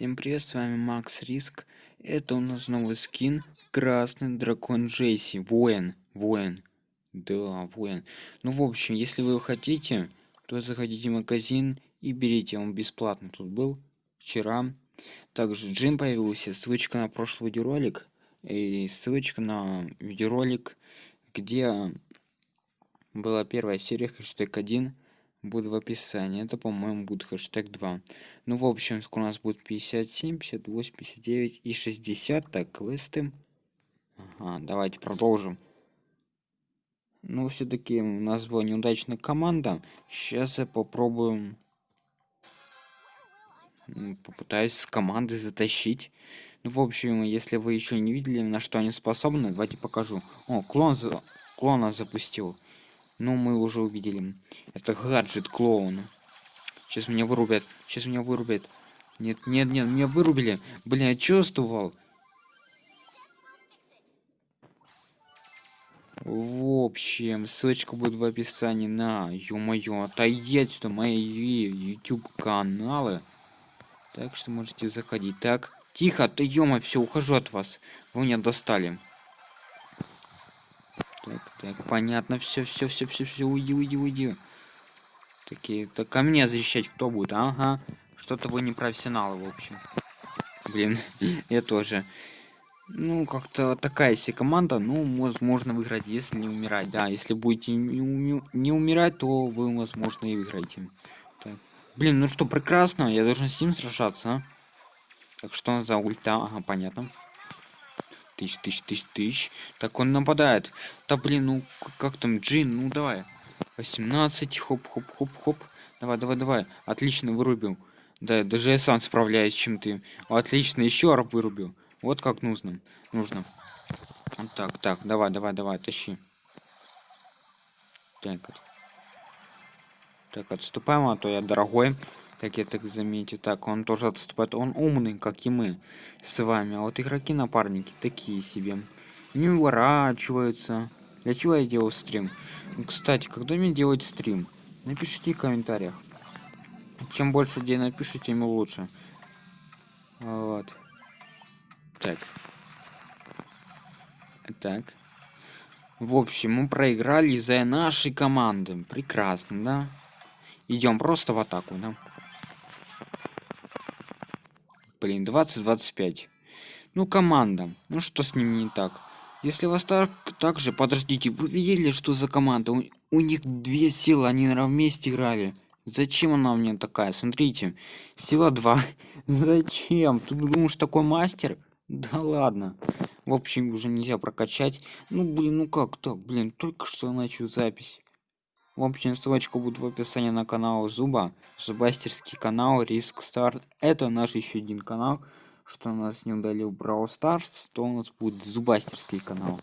Всем привет, с вами Макс Риск. Это у нас новый скин Красный Дракон Джейси. Воин, воин. Да, воин. Ну, в общем, если вы хотите, то заходите в магазин и берите. Он бесплатно тут был вчера. Также Джим появился, ссылочка на прошлый видеоролик и ссылочка на видеоролик, где была первая серия хэштег 1 будет в описании. Это, по-моему, будет хэштег 2. Ну, в общем, скоро у нас будет 57, 58, 59 и 60. Так, квесты. Ага, давайте продолжим. Ну, все-таки у нас была неудачная команда. Сейчас я попробую... Попытаюсь с командой затащить. Ну, в общем, если вы еще не видели, на что они способны, давайте покажу. О, клон, за... клона запустил. Ну, мы уже увидели. Это гаджет клоуна. Сейчас меня вырубят. Сейчас меня вырубят. Нет, нет, нет, меня вырубили. Блин, я чувствовал. В общем, ссылочка будет в описании на, ё-моё, отойди отсюда мои YouTube каналы. Так что можете заходить. Так, тихо, ты ё все, ухожу от вас. Вы меня достали. Так, так, понятно, все, все, все, все, все, уйди, уйди, уйди. Такие, так ко мне защищать кто будет? Ага. Что-то вы не профессионалы, в общем. Блин, я тоже. Ну, как-то такая себе команда, ну, возможно, выиграть, если не умирать. Да, если будете не, уми не умирать, то вы, возможно, и выиграете. Так. Блин, ну что, прекрасно, я должен с ним сражаться? Так, что за ульта? Ага, понятно тысяч, тысяч, тысяч, тысяч. Так он нападает. Да блин, ну как там, Джин, ну давай. 18, хоп, хоп, хоп, хоп. Давай, давай, давай. Отлично, вырубил. Да, даже я сам справляюсь, чем ты. Отлично, еще раз вырубил. Вот как нужно. Нужно. Вот так, так, давай, давай, давай, тащи. Так, так, отступаем, а то я дорогой как я так заметил. Так, он тоже отступает. Он умный, как и мы с вами. А вот игроки-напарники такие себе. Не уворачиваются. Для чего я делал стрим? Кстати, когда мне делать стрим? Напишите в комментариях. Чем больше людей напишите, тем лучше. Вот. Так. Так. В общем, мы проиграли из-за нашей команды. Прекрасно, да? Идем просто в атаку, да? Блин, 20-25. Ну, команда. Ну, что с ними не так? Если вас так, так же, подождите, вы видели, что за команда? У, у них две силы, они, наверное, вместе играли. Зачем она у меня такая? Смотрите, сила 2. Зачем? Ты думаешь, такой мастер? Да ладно. В общем, уже нельзя прокачать. Ну, блин, ну как так? Блин, только что начал запись. В общем, ссылочка будет в описании на канал Зуба, Зубастерский канал, Риск Старт. Это наш еще один канал. Что у нас не удалил Brawl Stars, то у нас будет Зубастерский канал.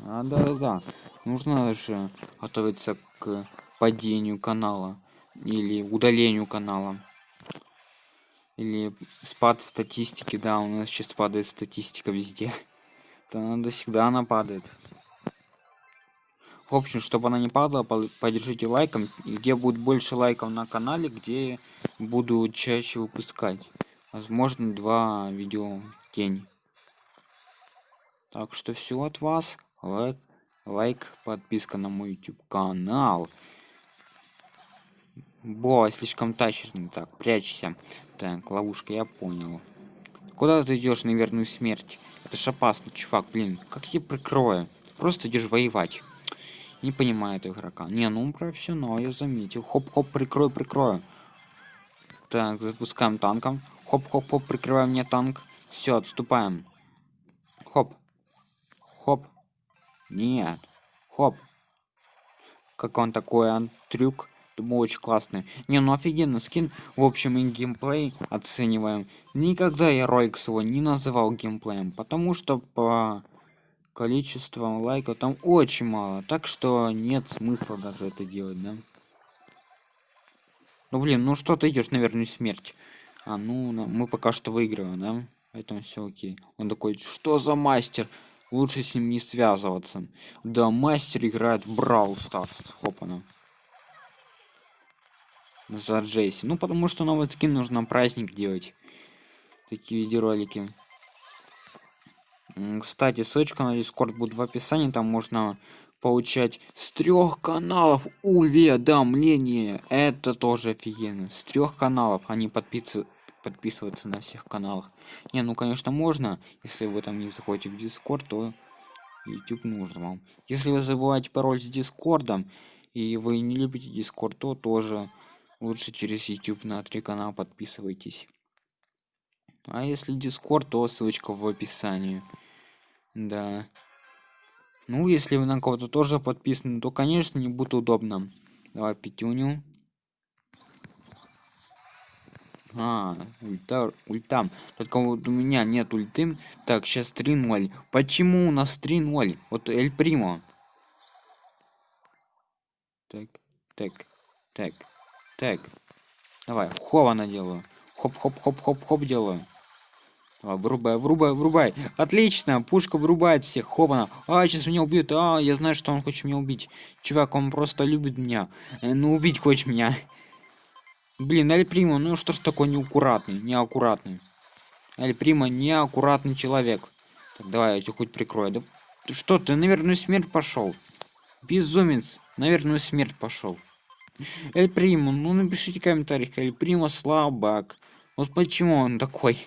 А, да-да-да. Нужно же готовиться к падению канала. Или удалению канала. Или спад статистики. Да, у нас сейчас падает статистика везде. Это надо всегда она падает. В общем, чтобы она не падала, поддержите лайком. Где будет больше лайков на канале, где буду чаще выпускать. Возможно, два видео в день. Так что все от вас. Лайк, лайк, подписка на мой YouTube канал. Бо, слишком тащерный. Так, прячься. Так, ловушка, я понял. Куда ты идешь на верную смерть? Это ж опасно, чувак, блин. Как я прикрою? Просто идешь воевать. Не понимает игрока. Не, ну профессионал, я заметил. Хоп-хоп, прикрой, прикрою. Так, запускаем танком. Хоп-хоп-хоп, прикрываем мне танк. Все, отступаем. Хоп. Хоп. Нет. Хоп. Как он такой, он трюк. Думаю, очень классный. Не, ну офигенно скин. В общем, и геймплей оцениваем. Никогда я ролик свой не называл геймплеем, потому что по количество лайков там очень мало так что нет смысла даже это делать да. Ну блин ну что ты идешь наверное смерть? А ну мы пока что выигрываем да поэтому все окей. Он такой что за мастер? Лучше с ним не связываться. Да мастер играет в брау старс хопана. За джейси. Ну потому что новый скин нужно праздник делать. Такие видеоролики. Кстати, ссылочка на Discord будет в описании, там можно получать с трех каналов уведомления. Это тоже офигенно. С трех каналов они подписываются подписываться на всех каналах. Не, ну конечно можно, если вы там не заходите в Discord, то YouTube нужно вам. Если вы забываете пароль с Дискордом и вы не любите Discord, то тоже лучше через YouTube на три канала подписывайтесь. А если Discord, то ссылочка в описании. Да. Ну, если вы на кого-то тоже подписаны, то, конечно, не будет удобно. Давай пятюню. А, ульта, ультам. Только вот у меня нет ульты. Так, сейчас 3-0. Почему у нас 3-0? Вот Эль Примо. Так, так, так, так. Давай, хова наделаю. Хоп-хоп-хоп-хоп-хоп делаю. Давай, врубай, врубай, врубай. Отлично, пушка врубает всех. Хопана. А, сейчас меня убьют. А, я знаю, что он хочет меня убить. Чувак, он просто любит меня. Э, ну, убить хочет меня. Блин, Эль Прима, ну что ж такой неаккуратный, неаккуратный. Эль Прима неаккуратный человек. Так, давай я тебя хоть прикрою. Да ты что, ты, наверное, смерть пошел. Безумец, наверное, смерть пошел. Эль Прима, ну напишите в комментариях, Эль Прима слабак. Вот почему он такой.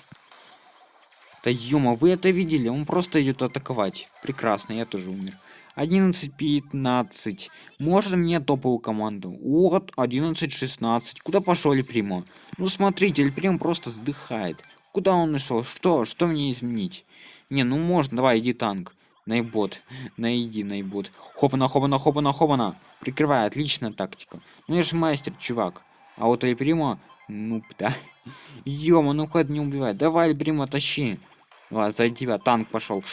Да ёма, вы это видели? Он просто идет атаковать. Прекрасно, я тоже умер. 11-15. Можно мне топовую команду? Вот, 11-16. Куда пошел Эльпримо? Ну смотрите, Эльприм просто сдыхает. Куда он нашел? Что? Что мне изменить? Не, ну можно, давай, иди танк. Найбот. Найди, найбот. Хопана, хопана, хопана, хопана. Прикрывай, отличная тактика. Ну я же мастер, чувак. А вот Эльпримо, ну да. Ёма, ну хоть не убивай. Давай, Эльпримо, тащи. Ладно, за тебя танк пошел.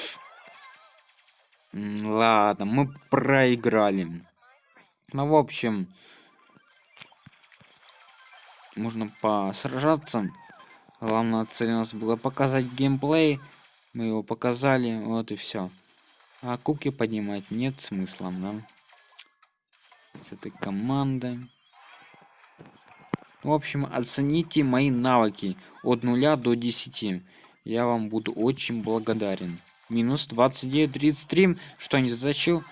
Ладно, мы проиграли. Ну, в общем, можно посражаться. Главная цель у нас была показать геймплей. Мы его показали, вот и все. А кубки поднимать нет смысла, да? С этой командой. В общем, оцените мои навыки от 0 до 10 я вам буду очень благодарен. Минус 29.33, что не затащил?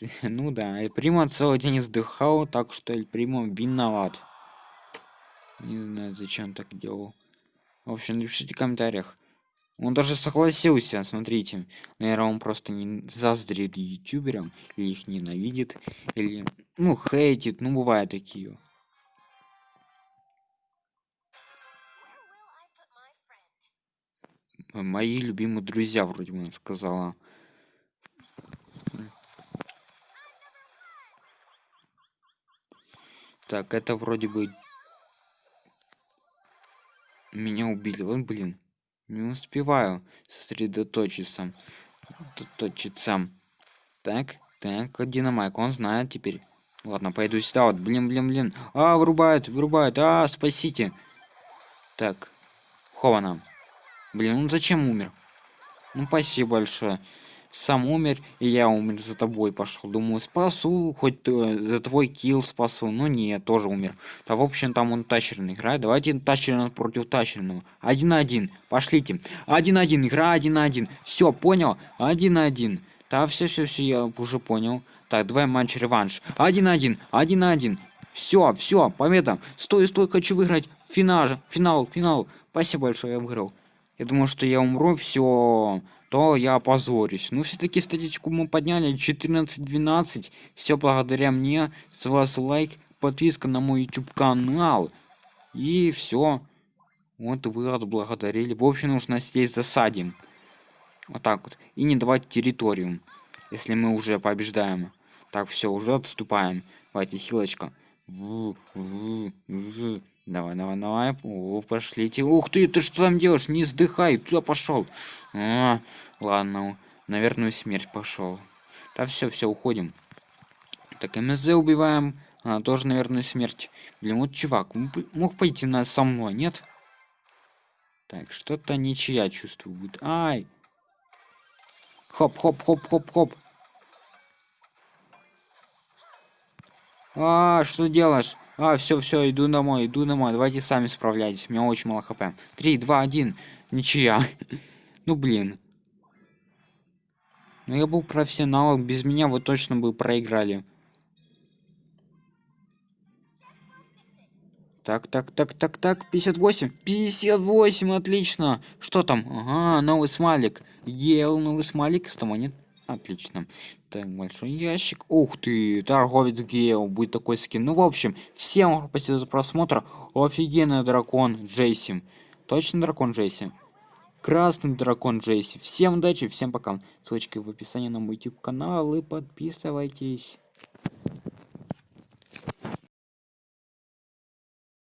Ну да, Эль Прима целый день издыхал, так что Эль Прима виноват. Не знаю, зачем так делал. В общем, напишите в комментариях. Он даже согласился, смотрите. Наверное, он просто не заздрит ютуберам, или их ненавидит, или, ну, хейтит, ну, бывают такие. Мои любимые друзья вроде бы сказала. Так это вроде бы меня убили. Вот блин не успеваю сосредоточиться точиться так так динамайк он знает теперь. Ладно пойду сюда. Вот блин блин блин. А вырубают вырубают. А спасите. Так хована Блин, ну зачем умер? Ну спасибо большое. Сам умер, и я умер за тобой пошел. Думаю, спасу, хоть э, за твой килл спасу. Ну нет, тоже умер. Да в общем там он тачерный играет. Давайте тачерный против тачерного. Один на один. Пошлите. Один на один. Игра один на один. Все, понял? Один на один. Да, все, все, все, я уже понял. Так, давай матч реванш. Один на один. Один на один. Все, все, победа. Стой, стой, хочу выиграть. Финал, финал, финал. Спасибо большое, я выиграл я думаю, что я умру, все, то я опозорюсь. Ну, все-таки статистику мы подняли 14-12. Все благодаря мне. С вас лайк, подписка на мой YouTube канал. И все. Вот вы отблагодарили. В общем, нужно здесь засадим. Вот так вот. И не давать территорию. Если мы уже побеждаем. Так, все, уже отступаем. Давайте, хилочка. В, в, в. Давай, давай, давай. О, пошлите. Ух ты, ты что там делаешь? Не сдыхай, туда пошел. А, ладно, наверное, смерть пошел. Да все, все, уходим. Так, МЗ убиваем. Она тоже, наверное, смерть. Блин, вот чувак, мог пойти на со мной, нет? Так, что-то ничья чувствую будет. Ай! Хоп, хоп, хоп, хоп, хоп. А, что делаешь? А, все, все, иду домой, иду домой. Давайте сами справляйтесь. У меня очень мало хп. 3, 2, 1. Ничья. Ну блин. Ну я был профессионалом, без меня вы точно бы проиграли. Так, так, так, так, так, 58. 58, отлично. Что там? Ага, новый смайлик. Ел новый смайлик, с того нет. Отлично. Так, большой ящик. Ух ты, торговец Гео, будет такой скин. Ну, в общем, всем спасибо за просмотр. Офигенный дракон Джейси. Точно дракон Джейси? Красный дракон Джейси. Всем удачи, всем пока. Ссылочка в описании на мой YouTube канал и подписывайтесь.